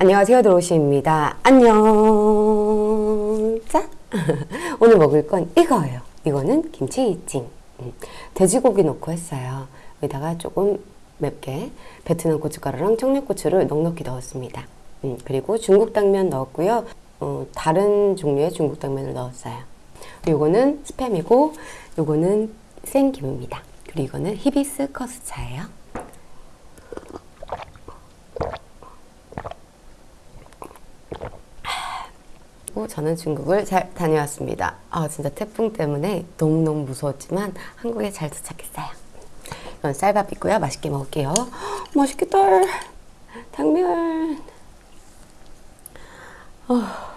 안녕하세요 드로시입니다. 안녕. 자 오늘 먹을 건 이거예요. 이거는 김치찜. 음, 돼지고기 넣고 했어요. 여기다가 조금 맵게 베트남 고춧가루랑 청양고추를 넉넉히 넣었습니다. 음, 그리고 중국 당면 넣었고요. 어, 다른 종류의 중국 당면을 넣었어요. 이거는 스팸이고 이거는 생김입니다. 그리고 이거는 히비스 커스 차예요 저는 중국을 잘 다녀왔습니다. 아 진짜 태풍 때문에 너무너무 무서웠지만 한국에 잘 도착했어요. 이건 쌀밥 있고요. 맛있게 먹을게요. 맛있겠다. 당면. 어.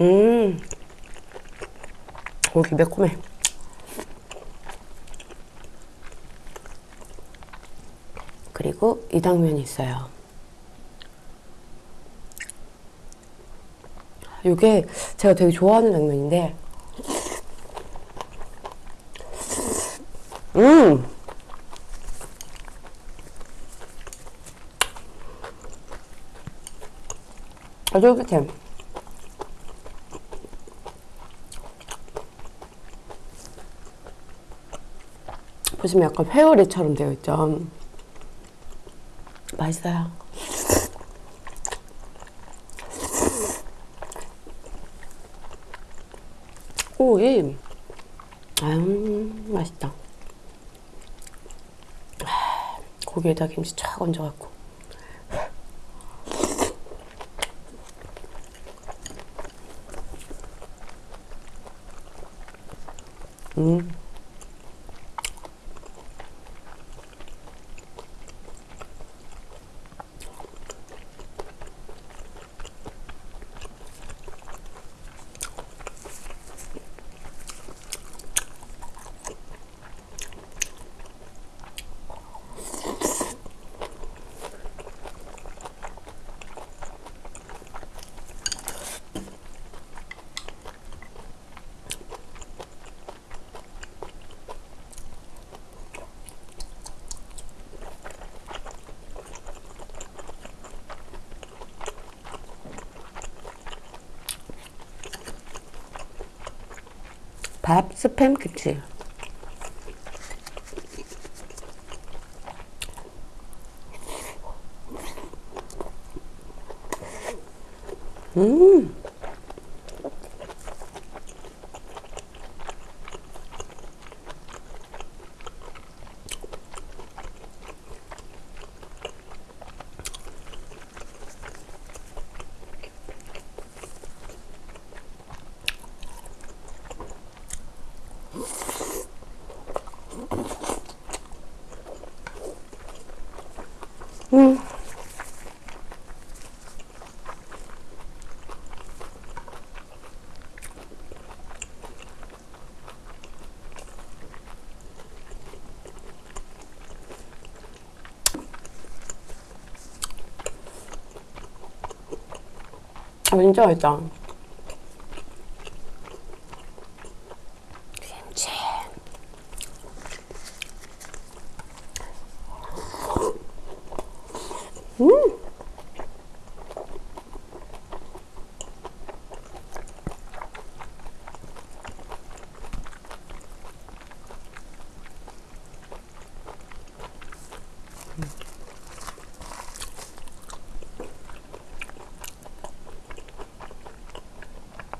음, 고기 매콤해. 그리고 이 당면이 있어요. 이게 제가 되게 좋아하는 당면인데, 음! 아주 쫄깃해. 보시면 약간 회오리처럼 되어 있죠. 맛있어요. 오이. 음, 맛있다. 고기에다 김치 쫙 얹어갖고. 음. 밥 스팸 김치 음 음. 아, 진짜 맛있다. 김치. 음!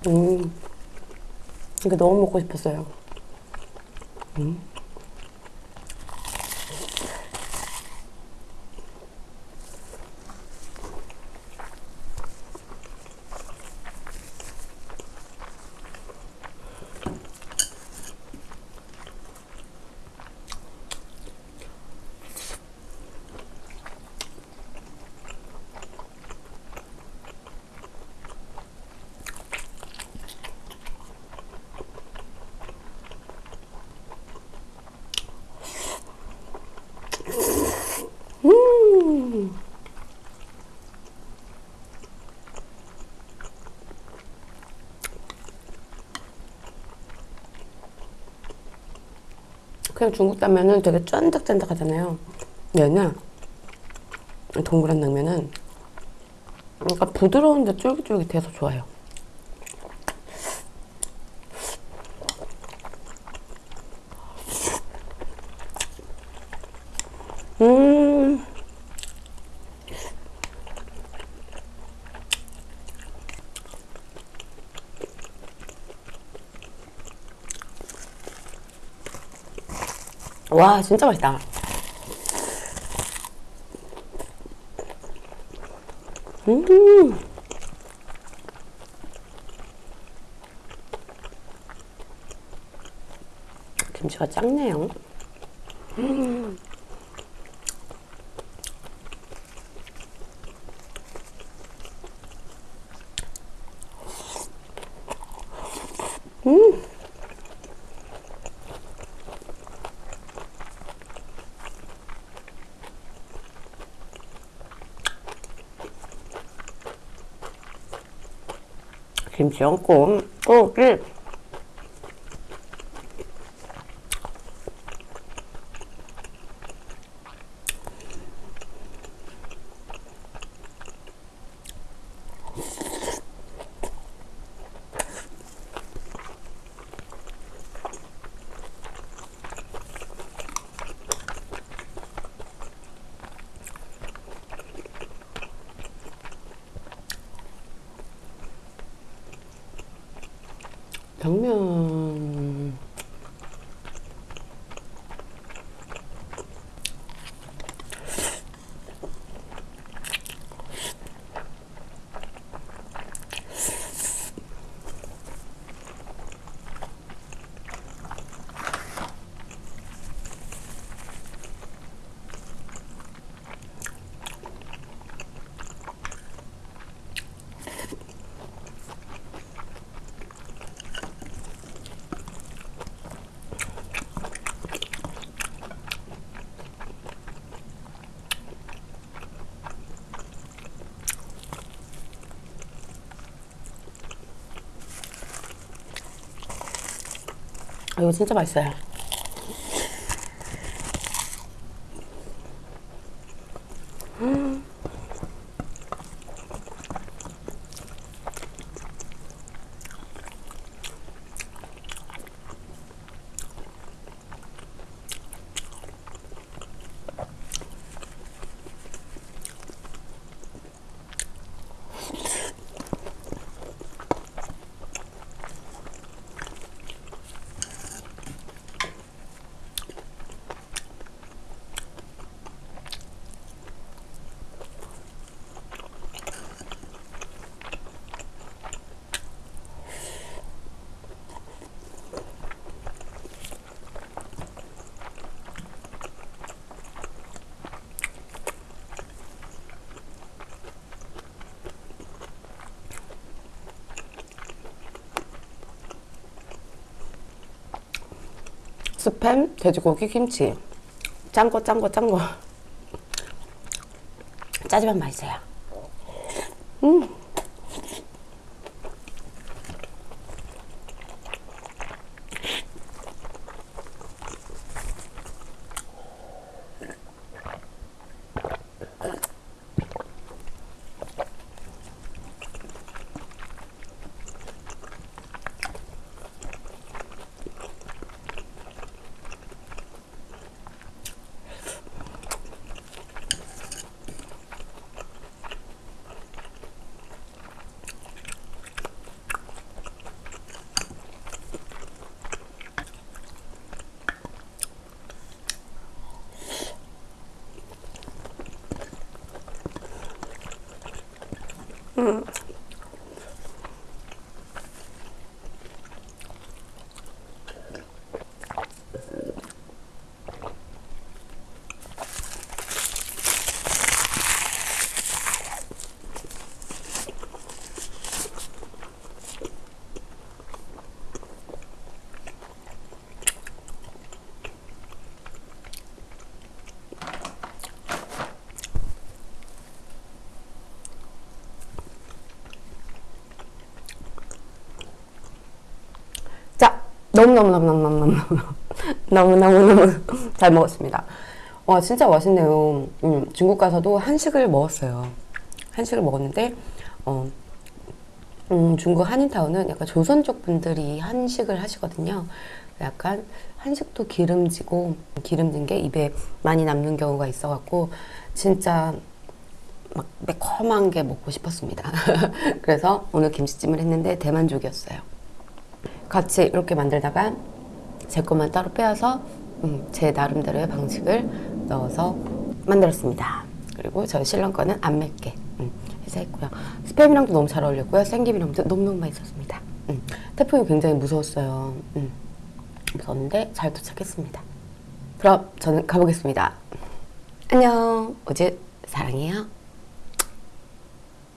음, 이게 너무 먹고 싶었어요. 음. 그냥 중국 당면은 되게 쫀득쫀득하잖아요. 얘는 동그란 당면은 그러니까 부드러운데 쫄깃쫄깃해서 좋아요. 음. 와, 진짜 맛있다. 음. 김치가 작네요. 음. 음. 김치 얹고 고기 당면 아, 이거 진짜 맛있어요. 스팸, 돼지고기, 김치. 짠 거, 짠 거, 짠 거. 짜지만 맛있어요. 음. Mm. 너무너무너무너무너무 너무너무너무 잘 먹었습니다. 와 진짜 맛있네요. 음, 중국 가서도 한식을 먹었어요. 한식을 먹었는데 어, 음, 중국 한인타운은 약간 조선 쪽 분들이 한식을 하시거든요. 약간 한식도 기름지고 기름진 게 입에 많이 남는 경우가 있어 갖고 진짜 막 매콤한 게 먹고 싶었습니다. 그래서 오늘 김치찜을 했는데 대만족이었어요. 같이 이렇게 만들다가 제 것만 따로 빼서 음, 제 나름대로의 방식을 넣어서 만들었습니다. 그리고 저희 신랑 거는 안 맵게 음, 해서 했고요. 스팸이랑도 너무 잘 어울렸고요. 생김이랑도 너무너무 맛있었습니다. 음, 태풍이 굉장히 무서웠어요. 음, 무서웠는데 잘 도착했습니다. 그럼 저는 가보겠습니다. 안녕. 우주 사랑해요.